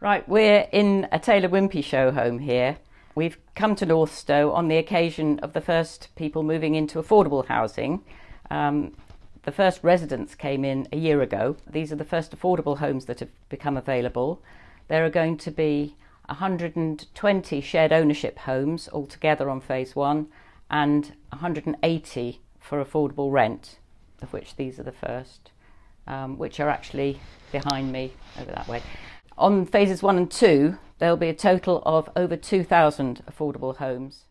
Right, we're in a Taylor Wimpey show home here. We've come to Northstowe on the occasion of the first people moving into affordable housing. Um, the first residents came in a year ago. These are the first affordable homes that have become available. There are going to be 120 shared ownership homes altogether on phase one and 180 for affordable rent, of which these are the first, um, which are actually behind me over that way. On phases one and two, there'll be a total of over 2,000 affordable homes.